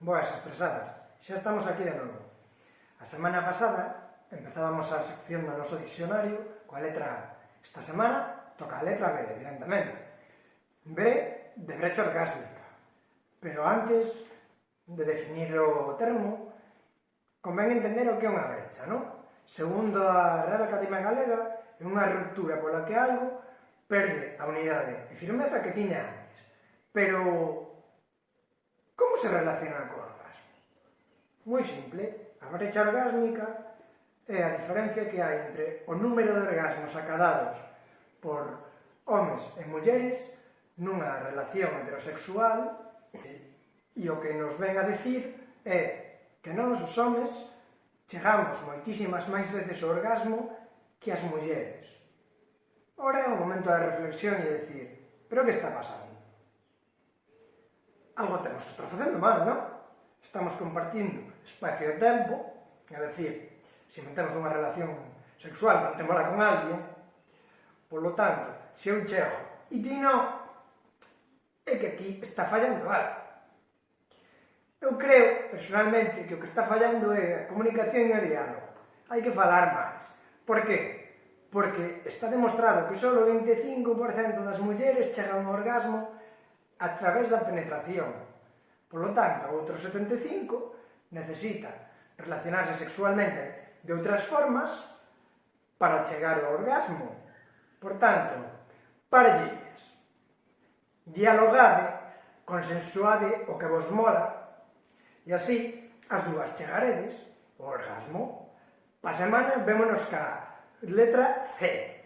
Boas expresadas, xa estamos aquí de novo. A semana pasada empezábamos a sección do noso diccionario coa letra A. Esta semana toca a letra B, evidentemente. B de brecha orgásmica. Pero antes de definir o termo, convén entender o que é unha brecha, non? Segundo a Real Academia Galega, é unha ruptura pola que algo perde a unidade e firmeza que tiña antes. Pero se relaciona co orgasmo? Moi simple, a brecha orgásmica é a diferencia que hai entre o número de orgasmos acadados por homes e mulleres nunha relación heterosexual e, e o que nos ven a decir é que nós os homes chegamos moitísimas máis veces ao orgasmo que as mulleres. Ora é o momento da reflexión e decir, pero que está pasando? Ah, algo temos que estar facendo mal, non? Estamos compartindo espacio e tempo, é dicir, se mantemos unha relación sexual, mantémola con alguén, polo tanto, se eu chego e ti non, é que aquí está fallando algo. Eu creo, personalmente, que o que está fallando é a comunicación e o diálogo. Hai que falar máis. Por que? Porque está demostrado que só o 25% das mulleres chegan ao orgasmo a través da penetración. Polo tanto, outro 75 necesita relacionarse sexualmente de outras formas para chegar ao orgasmo. Por tanto, parellas, dialogade, consensuade o que vos mola, e así as dúas chegaredes ao orgasmo. Pa semana vémonos ca letra C.